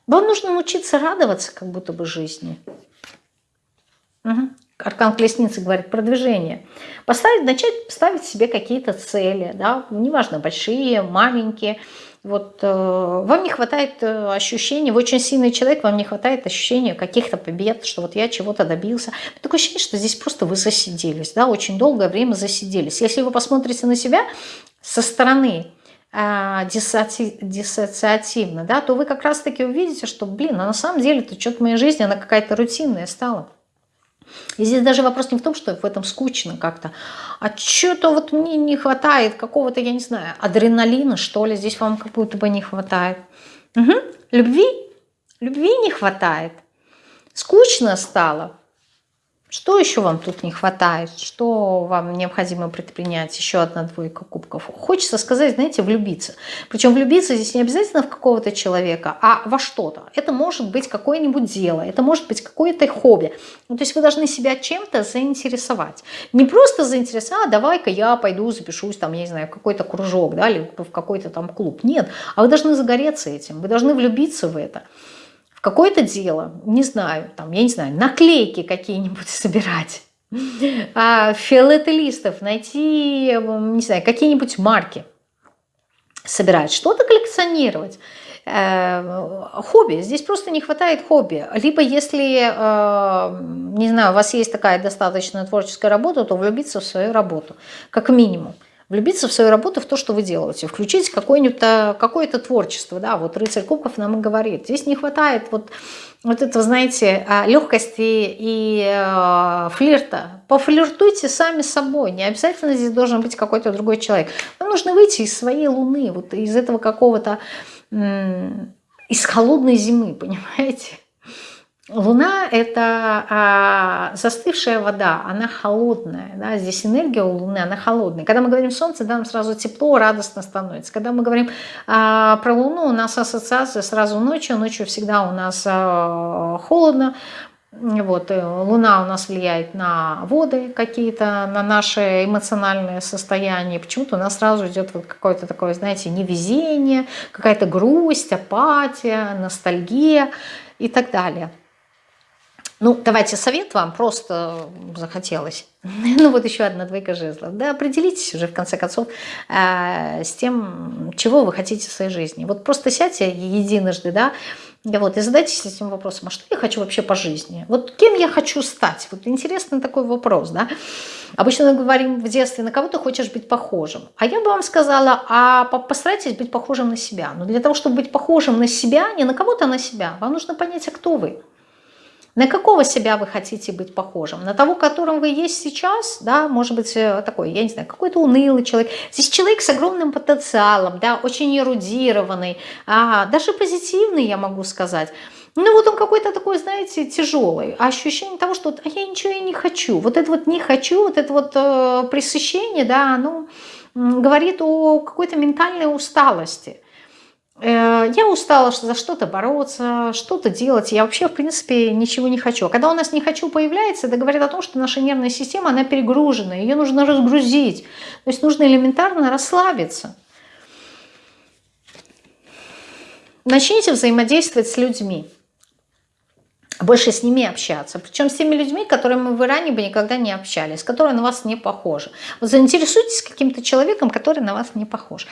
S1: Вам нужно научиться радоваться как будто бы жизни. Угу. Аркан Колесницы говорит продвижение. Поставить, начать ставить себе какие-то цели, да, неважно, большие, маленькие. Вот э, вам не хватает э, ощущения, вы очень сильный человек, вам не хватает ощущения каких-то побед, что вот я чего-то добился. Такое ощущение, что здесь просто вы засиделись, да, очень долгое время засиделись. Если вы посмотрите на себя со стороны, э, диссоциативно, да, то вы как раз-таки увидите, что, блин, а на самом деле это что-то в моей жизни, она какая-то рутинная стала. И здесь даже вопрос не в том, что в этом скучно как-то, а что-то вот мне не хватает какого-то, я не знаю, адреналина, что ли, здесь вам как будто бы не хватает. Угу. Любви? Любви не хватает. Скучно стало. Что еще вам тут не хватает? Что вам необходимо предпринять? Еще одна двойка кубков. Хочется сказать, знаете, влюбиться. Причем влюбиться здесь не обязательно в какого-то человека, а во что-то. Это может быть какое-нибудь дело, это может быть какое-то хобби. Ну, то есть вы должны себя чем-то заинтересовать. Не просто заинтересовать, а давай-ка я пойду запишусь, там, я не знаю, в какой-то кружок, да, или в какой-то там клуб. Нет, а вы должны загореться этим, вы должны влюбиться в это какое-то дело, не знаю, там, я не знаю, наклейки какие-нибудь собирать, а, фиолетовистов, найти, не знаю, какие-нибудь марки собирать, что-то коллекционировать. Э, хобби, здесь просто не хватает хобби. Либо если, э, не знаю, у вас есть такая достаточно творческая работа, то влюбиться в свою работу, как минимум влюбиться в свою работу, в то, что вы делаете, включить какое-нибудь какое творчество, да, вот рыцарь кубков нам и говорит, здесь не хватает вот, вот этого, знаете, а, легкости и э, флирта. Пофлиртуйте сами собой, не обязательно здесь должен быть какой-то другой человек. Вам нужно выйти из своей луны, вот из этого какого-то, из холодной зимы, понимаете? Луна – это а, застывшая вода, она холодная. Да? Здесь энергия у Луны, она холодная. Когда мы говорим Солнце, да, нам сразу тепло, радостно становится. Когда мы говорим а, про Луну, у нас ассоциация сразу ночью. Ночью всегда у нас а, холодно. Вот, э, Луна у нас влияет на воды какие-то, на наше эмоциональное состояние. Почему-то у нас сразу идет вот какое-то такое, знаете, невезение, какая-то грусть, апатия, ностальгия и так далее. Ну, давайте совет вам, просто захотелось. Ну, вот еще одна двойка жезлов. Да, определитесь уже, в конце концов, э, с тем, чего вы хотите в своей жизни. Вот просто сядьте единожды, да, вот, и задайтесь этим вопросом, а что я хочу вообще по жизни? Вот кем я хочу стать? Вот интересный такой вопрос, да. Обычно мы говорим в детстве, на кого ты хочешь быть похожим. А я бы вам сказала, а постарайтесь быть похожим на себя. Но для того, чтобы быть похожим на себя, не на кого-то, а на себя, вам нужно понять, а кто вы. На какого себя вы хотите быть похожим? На того, которым вы есть сейчас, да, может быть, э, такой, я не знаю, какой-то унылый человек. Здесь человек с огромным потенциалом, да, очень эрудированный, а, даже позитивный, я могу сказать. Ну вот он какой-то такой, знаете, тяжелый. А ощущение того, что а я ничего и не хочу. Вот это вот не хочу, вот это вот э, пресыщение, да, оно говорит о какой-то ментальной усталости. Э, я устала за что-то бороться, что-то делать. Я вообще, в принципе, ничего не хочу. А когда у нас «не хочу» появляется, это говорит о том, что наша нервная система, она перегружена. Ее нужно разгрузить. То есть нужно элементарно расслабиться. Начните взаимодействовать с людьми. Больше с ними общаться. Причем с теми людьми, которыми вы ранее бы никогда не общались, которые на вас не похожи. Вот заинтересуйтесь каким-то человеком, который на вас не похож.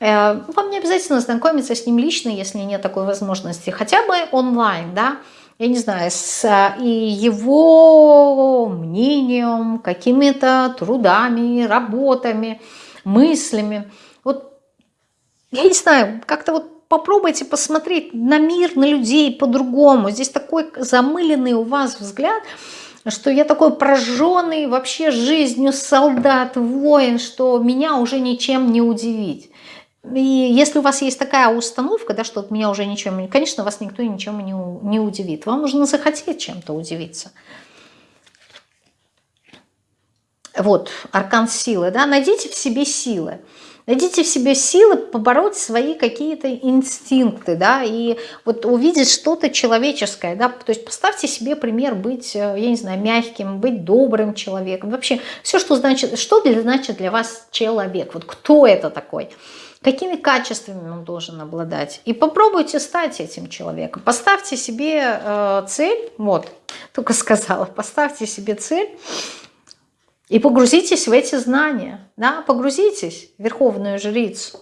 S1: Э, вам не обязательно знакомиться с ним лично, если нет такой возможности. Хотя бы онлайн, да, я не знаю, с э, и его мнением, какими-то трудами, работами, мыслями. Вот, я не знаю, как-то вот попробуйте посмотреть на мир, на людей по-другому. Здесь такой замыленный у вас взгляд, что я такой прожженный вообще жизнью солдат, воин, что меня уже ничем не удивить. И если у вас есть такая установка, да, что от меня уже ничем не... Конечно, вас никто ничем не, не удивит. Вам нужно захотеть чем-то удивиться. Вот, аркан силы, да, найдите в себе силы. Найдите в себе силы побороть свои какие-то инстинкты, да, и вот увидеть что-то человеческое, да, то есть поставьте себе пример быть, э, я не знаю, мягким, быть добрым человеком, вообще все, что значит, что для, значит для вас человек, вот кто это такой, какими качествами он должен обладать. И попробуйте стать этим человеком. Поставьте себе э, цель, вот, только сказала, поставьте себе цель и погрузитесь в эти знания, да, погрузитесь в Верховную Жрицу.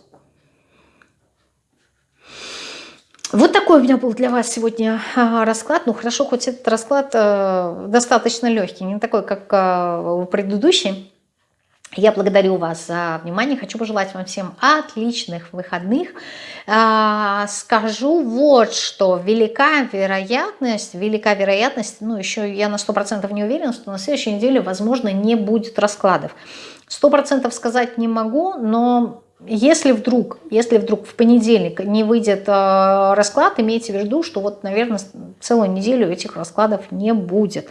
S1: Вот такой у меня был для вас сегодня расклад. Ну хорошо, хоть этот расклад э, достаточно легкий, не такой, как э, предыдущий. Я благодарю вас за внимание, хочу пожелать вам всем отличных выходных. А, скажу вот что, велика вероятность, велика вероятность, ну еще я на 100% не уверена, что на следующей неделе, возможно, не будет раскладов. 100% сказать не могу, но если вдруг, если вдруг в понедельник не выйдет э, расклад, имейте в виду, что вот, наверное, целую неделю этих раскладов не будет.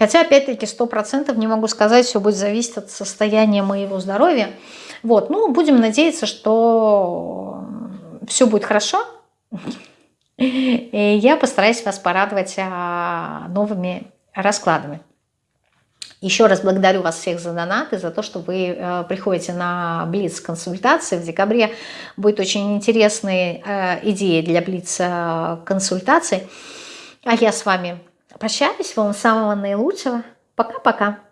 S1: Хотя, опять-таки, 100% не могу сказать, все будет зависеть от состояния моего здоровья. Вот, ну, будем надеяться, что все будет хорошо. И я постараюсь вас порадовать а, новыми раскладами. Еще раз благодарю вас всех за донаты, за то, что вы э, приходите Блиц-консультации. В декабре будет очень интересные э, идеи для Блиц-консультаций. А я с вами прощаюсь. Вам самого наилучшего. Пока-пока.